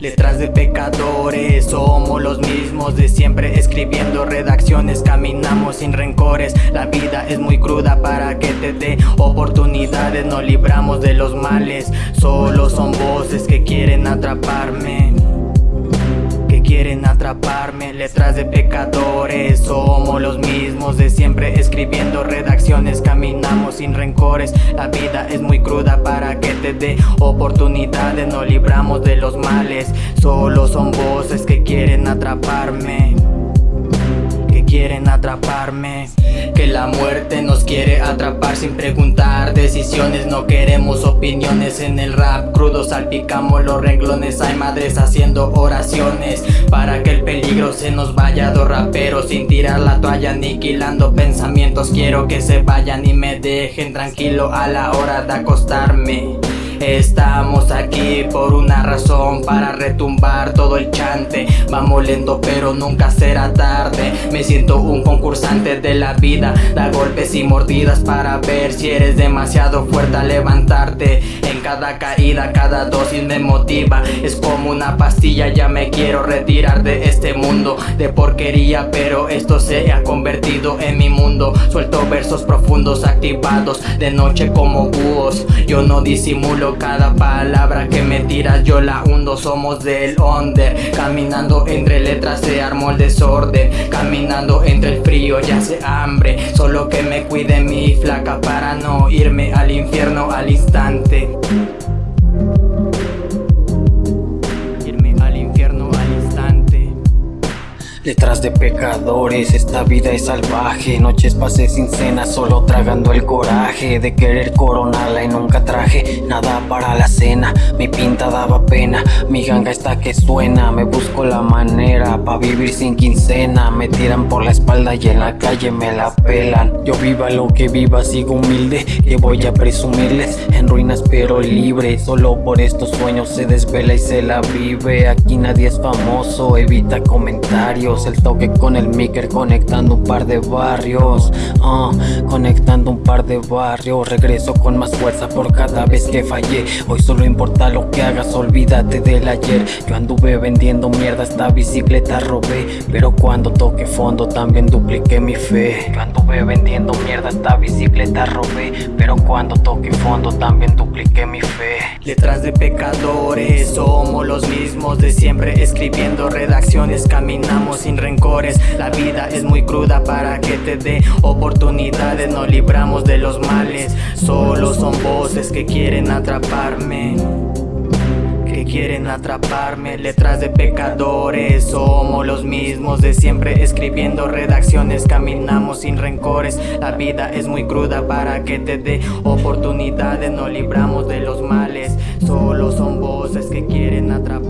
Letras de pecadores, somos los mismos de siempre. Escribiendo redacciones, caminamos sin rencores. La vida es muy cruda para que te dé oportunidades. No libramos de los males, solo son voces que quieren atraparme quieren atraparme Letras de pecadores. Somos los mismos de siempre Escribiendo redacciones Caminamos sin rencores. La vida es muy cruda para que te dé oportunidades No libramos de los males. Solo son voces que quieren atraparme quieren atraparme Que la muerte nos quiere atrapar sin preguntar Decisiones, no queremos opiniones en el rap Crudo salpicamos los renglones Hay madres haciendo oraciones Para que el peligro se nos vaya. Dos raperos sin tirar la toalla Aniquilando pensamientos. Quiero que se vayan y me dejen tranquilo a la hora de acostarme Estamos aquí por una razón Para retumbar todo el chante. Vamos lento pero nunca será tarde. Me siento un concursante de la vida. Da golpes y mordidas para ver si eres demasiado fuerte a levantarte cada caída, cada dosis me motiva. Es como una pastilla, ya me quiero retirar de este mundo De porquería pero esto se ha convertido en mi mundo. Suelto versos profundos activados de noche como búhos. Yo no disimulo cada palabra que me tiras yo la hundo. Somos del under Caminando entre letras se armó el desorden. Caminando entre el frío ya hace hambre. Solo que me cuide mi flaca para no irme al infierno al instante Letras de pecadores, esta vida es salvaje. Noches pasé sin cena, solo tragando el coraje De querer coronarla y nunca traje nada para la cena. Mi pinta daba pena, mi ganga está que suena. Me busco la manera pa' vivir sin quincena. Me tiran por la espalda y en la calle me la pelan. Yo viva lo que viva, sigo humilde Que voy a presumirles. En ruinas pero libre Solo por estos sueños se desvela y se la vive. Aquí nadie es famoso, evita comentarios el toque con el miker conectando un par de barrios uh, Conectando un par de barrios. Regreso con más fuerza por cada vez que fallé. Hoy solo importa lo que hagas, olvídate del ayer. Yo anduve vendiendo mierda, esta bicicleta robé. Pero cuando toque fondo también dupliqué mi fe. Yo anduve vendiendo mierda, esta bicicleta robé. Pero cuando toque fondo también dupliqué mi fe. Letras de pecadores, somos los mismos de siempre. Escribiendo redacciones, caminamos sin rencores. La vida es muy cruda para que te dé oportunidades. No libramos de los males. Solo son voces que quieren atraparme. Que quieren atraparme. Letras de pecadores. Somos los mismos de siempre. Escribiendo redacciones Caminamos sin rencores. La vida es muy cruda para que te dé oportunidades. No libramos de los males. Solo son voces que quieren atraparme